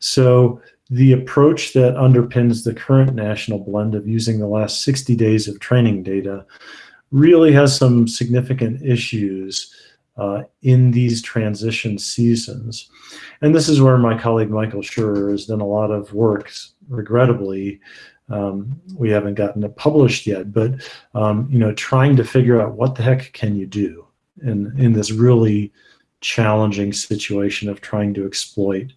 Speaker 3: So the approach that underpins the current national blend of using the last 60 days of training data really has some significant issues uh, in these transition seasons. And this is where my colleague Michael Scheuerer has done a lot of work. Regrettably, um, we haven't gotten it published yet, but um, you know, trying to figure out what the heck can you do in in this really challenging situation of trying to exploit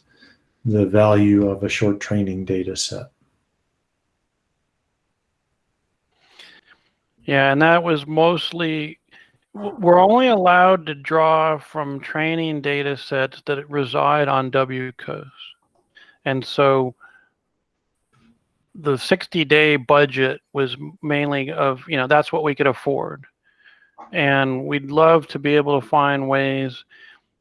Speaker 3: the value of a short training data set.
Speaker 2: Yeah, and that was mostly we're only allowed to draw from training data sets that reside on WCOSS. And so the 60 day budget was mainly of, you know, that's what we could afford. And we'd love to be able to find ways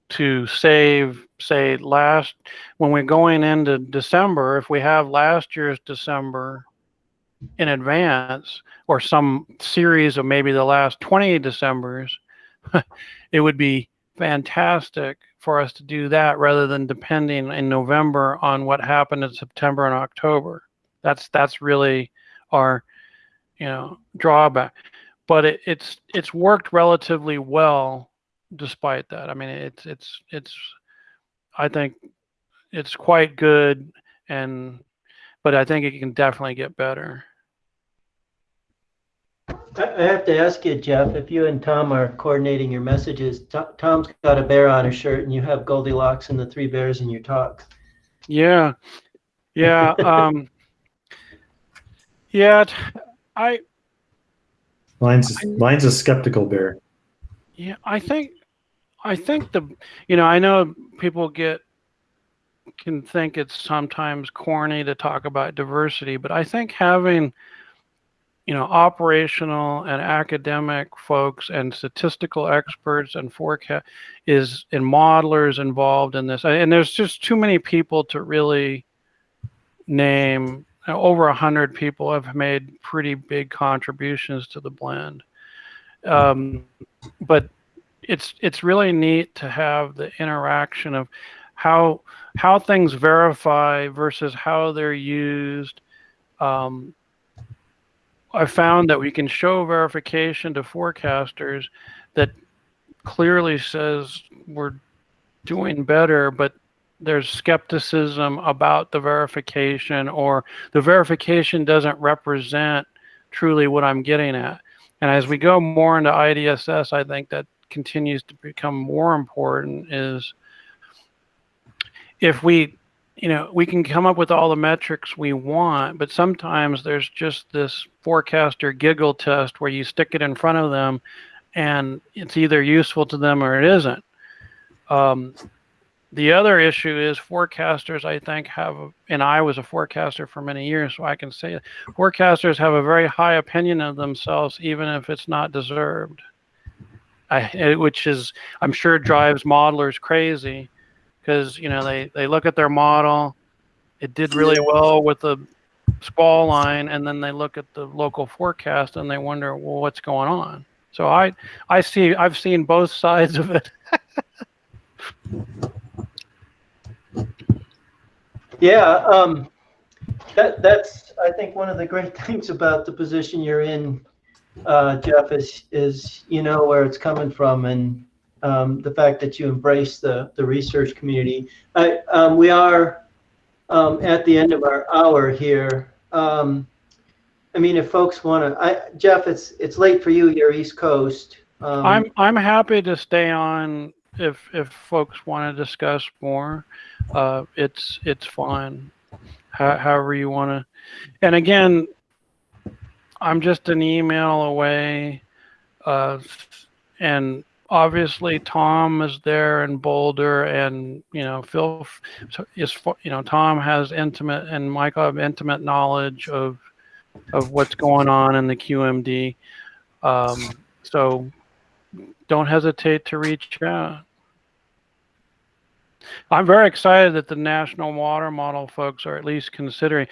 Speaker 2: to save, say, last, when we're going into December, if we have last year's December in advance or some series of maybe the last 20 Decembers, it would be fantastic for us to do that rather than depending in November on what happened in September and October. That's that's really our you know drawback. But it, it's it's worked relatively well despite that. I mean it's it's it's I think it's quite good and but I think it can definitely get better.
Speaker 1: I I have to ask you, Jeff, if you and Tom are coordinating your messages, Tom's got a bear on his shirt and you have Goldilocks and the three bears in your talk.
Speaker 2: Yeah. Yeah. um, yeah. t- I,
Speaker 3: Mine's mine's a skeptical bear.
Speaker 2: yeah, I think, I think the, you know, I know people get, can think it's sometimes corny to talk about diversity, but I think having, you know, operational and academic folks and statistical experts and forecast is and modelers involved in this. And there's just too many people to really name. Over a hundred people have made pretty big contributions to the blend. Um, but it's it's really neat to have the interaction of how how things verify versus how they're used. Um, I found that we can show verification to forecasters that clearly says we're doing better, but there's skepticism about the verification or the verification doesn't represent truly what I'm getting at. And as we go more into IDSS, I think that continues to become more important is if we you know, we can come up with all the metrics we want, but sometimes there's just this forecaster giggle test where you stick it in front of them and it's either useful to them or it isn't. Um, the other issue is forecasters, I think, have, and I was a forecaster for many years, so I can say it, forecasters have a very high opinion of themselves, even if it's not deserved. I, which is, I'm sure, drives modelers crazy because you know they they look at their model. It did really well with the squall line and then they look at the local forecast and they wonder well what's going on? So i i see i've seen both sides of it.
Speaker 1: Yeah, um, that, that's, I think, one of the great things about the position you're in, uh, Jeff, is, is you know where it's coming from and, um, the fact that you embrace the, the research community. I, um, we are, um, at the end of our hour here. Um, I mean, if folks want to, Jeff, it's, it's late for you, you're East Coast. Um,
Speaker 2: i'm i'm happy to stay on if if folks want to discuss more uh it's it's fine How, however you want to and again i'm just an email away uh and obviously Tom is there in Boulder, and you know Phil is you know Tom has intimate and Michael have intimate knowledge of of what's going on in the QMD. Um, so don't hesitate to reach out. I'm very excited that the National Water Model folks are at least considering.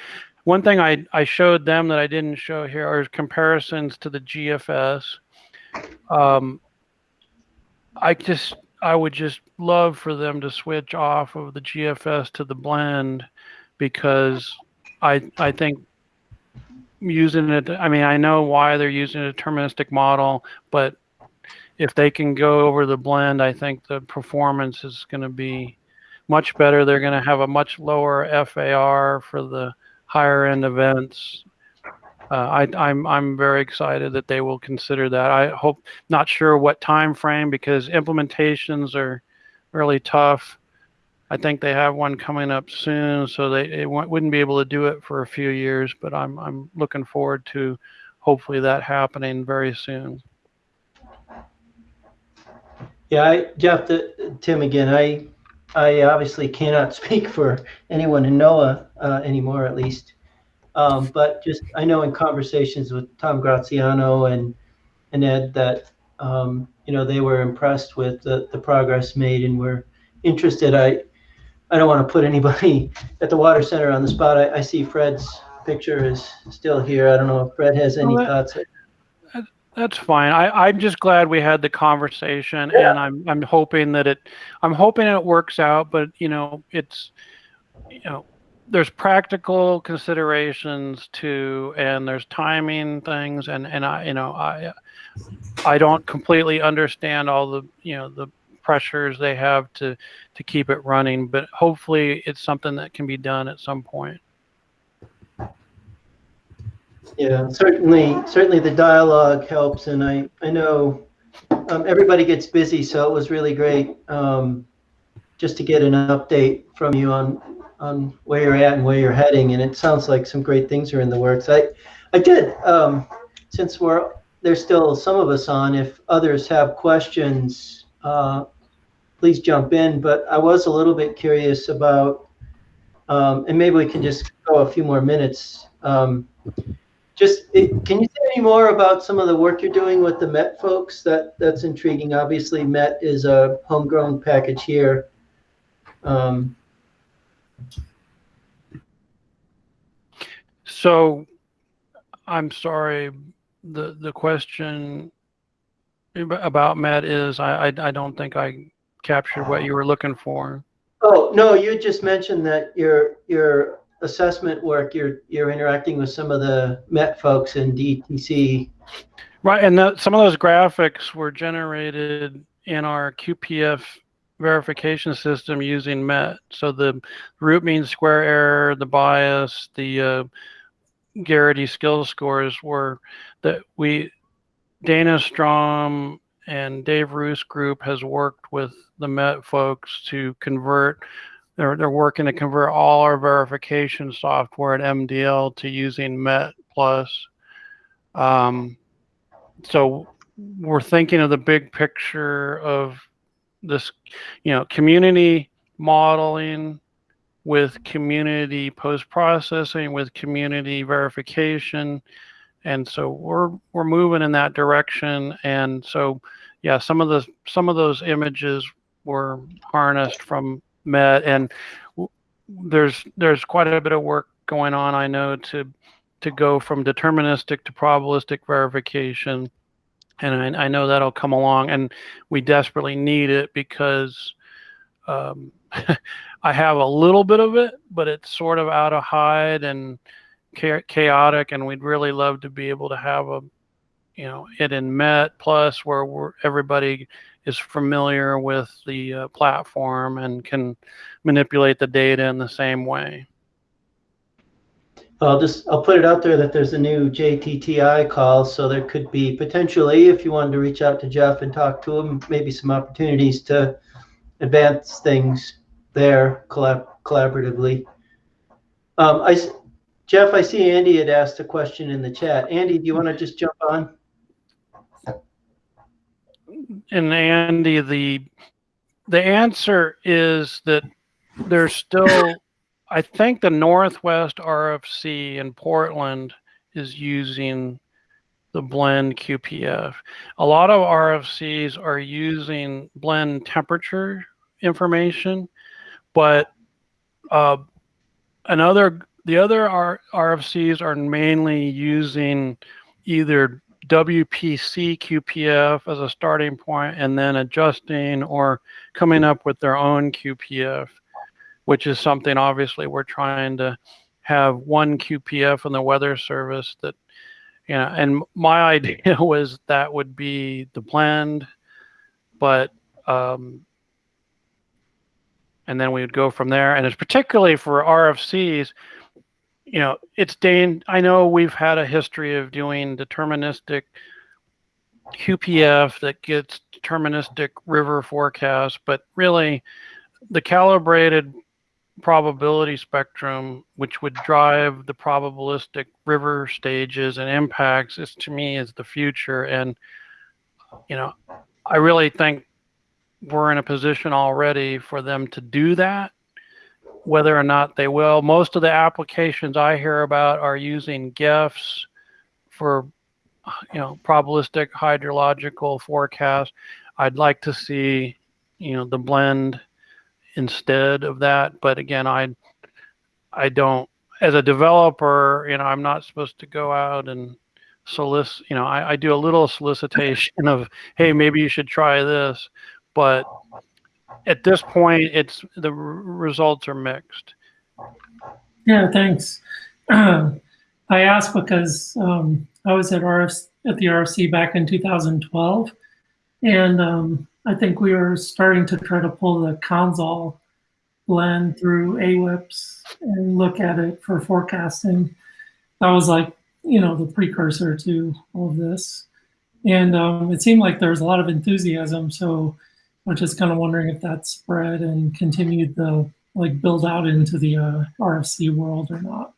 Speaker 2: One thing I, I showed them that I didn't show here are comparisons to the GFS. Um, I just I would just love for them to switch off of the GFS to the blend because I I think using it I mean I know why they're using a deterministic model but if they can go over the blend I think the performance is going to be much better. They're going to have a much lower FAR for the higher end events uh, I, I'm I'm very excited that they will consider that. I hope not sure what time frame because implementations are really tough. I think they have one coming up soon, so they, they wouldn't be able to do it for a few years. But I'm I'm looking forward to hopefully that happening very soon.
Speaker 1: Yeah, I, Jeff, the, Tim again. I I obviously cannot speak for anyone in NOAA uh, anymore, at least. Um, but just I know in conversations with Tom Graziano and and Ed that um, you know they were impressed with the, the progress made and were interested. I I don't want to put anybody at the water center on the spot. I, I see Fred's picture is still here. I don't know if Fred has any
Speaker 2: Well,
Speaker 1: thoughts.
Speaker 2: That's fine. I, I'm just glad we had the conversation
Speaker 1: Yeah.
Speaker 2: and I'm, I'm hoping that it, I'm hoping it works out, but you know, it's, you know, there's practical considerations too, and there's timing things and, and I, you know, I, I don't completely understand all the, you know, the pressures they have to, to keep it running, but hopefully it's something that can be done at some point.
Speaker 1: Yeah, certainly, certainly the dialogue helps, and I, I know um, everybody gets busy, so it was really great um, just to get an update from you on on where you're at and where you're heading, and it sounds like some great things are in the works. I, I did, um, since we're there's still some of us on. If others have questions, uh, please jump in. But I was a little bit curious about, um, and maybe we can just go a few more minutes. Um, just it, can you say any more about some of the work you're doing with the Met folks? That that's intriguing. Obviously, Met is a homegrown package here. Um,
Speaker 2: So, I'm sorry, the, the question about Met is, I, I, I don't think I captured what you were looking for.
Speaker 1: oh no, you just mentioned that your your assessment work. You're you're interacting with some of the Met folks in DTC.
Speaker 2: Right, and that, some of those graphics were generated in our QPF verification system using MET. So the root mean square error, the bias, the uh, Gerrity skill scores were that we, Dana Strom and Dave Roos group has worked with the MET folks to convert. They're, they're working to convert all our verification software at MDL to using MET plus. Um, so we're thinking of the big picture of this, you know, community modeling with community post processing with community verification. And so we're we're moving in that direction. And so yeah some of the some of those images were harnessed from met. And there's there's quite a bit of work going on i know to to go from deterministic to probabilistic verification and I, I know that'll come along and we desperately need it because um, I have a little bit of it, but it's sort of out of hide and chaotic, and we'd really love to be able to have a, you know, it in Met Plus where everybody is familiar with the uh, platform and can manipulate the data in the same way.
Speaker 1: I'll just I'll put it out there that there's a new JTTI call, so there could be potentially, if you wanted to reach out to Jeff and talk to him, maybe some opportunities to advance things there collab collaboratively. Um, I Jeff, I see Andy had asked a question in the chat. Andy, do you want to just jump on?
Speaker 2: And Andy, the the answer is that there's still, I think the Northwest RFC in Portland is using the blend QPF. A lot of RFCs are using blend temperature information, but uh, another the other R, RFCs are mainly using either WPC QPF as a starting point and then adjusting or coming up with their own QPF, which is something obviously we're trying to have one QPF in the weather service that, you know, and my idea was that would be the blend, but, um, and then we would go from there. And it's particularly for RFCs, you know, it's Dane. I know we've had a history of doing deterministic QPF that gets deterministic river forecast, but really the calibrated probability spectrum, which would drive the probabilistic river stages and impacts, is to me is the future. And, you know, I really think we're in a position already for them to do that whether or not they will. Most of the applications I hear about are using GEFs for, you know, probabilistic hydrological forecast. I'd like to see, you know, the blend instead of that. But again, I, I don't, as a developer, you know, I'm not supposed to go out and solicit, you know, I, I do a little solicitation of, hey, maybe you should try this. But at this point, it's the results are mixed.
Speaker 4: Yeah, thanks. I asked because um, I was at RF at the RFC back in 2012, and um, I think we were starting to try to pull the console blend through AWIPS and look at it for forecasting. That was like you know the precursor to all of this, and um, it seemed like there was a lot of enthusiasm. So I was just kind of wondering if that spread and continued the like build out into the uh, RFC world or not.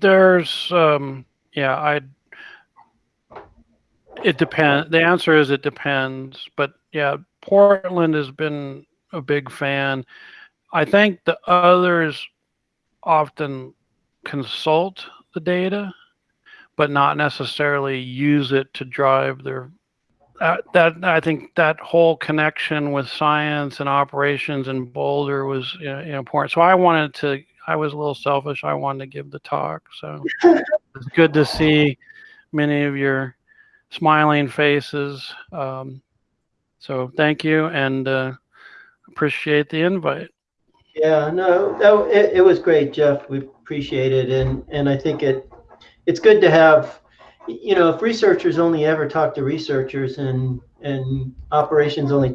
Speaker 2: There's, um, yeah, I. It depends. The answer is it depends. But yeah, Portland has been a big fan. I think the others often consult the data, but not necessarily use it to drive their. Uh, that I think that whole connection with science and operations in Boulder was you know, important. So I wanted to. I was a little selfish. I wanted to give the talk. So it's good to see many of your smiling faces. Um, so thank you and uh, appreciate the invite.
Speaker 1: Yeah, no, no, it, it was great, Jeff. We appreciate it, and and I think it it's good to have, you know, if researchers only ever talk to researchers and and operations only